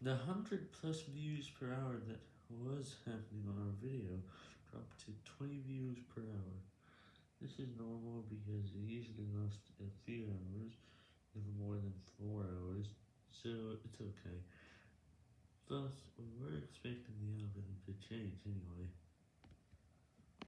The 100 plus views per hour that was happening on our video dropped to 20 views per hour. This is normal because it usually lasts a few hours, never more than 4 hours, so it's okay. Thus, we were expecting the algorithm to change anyway.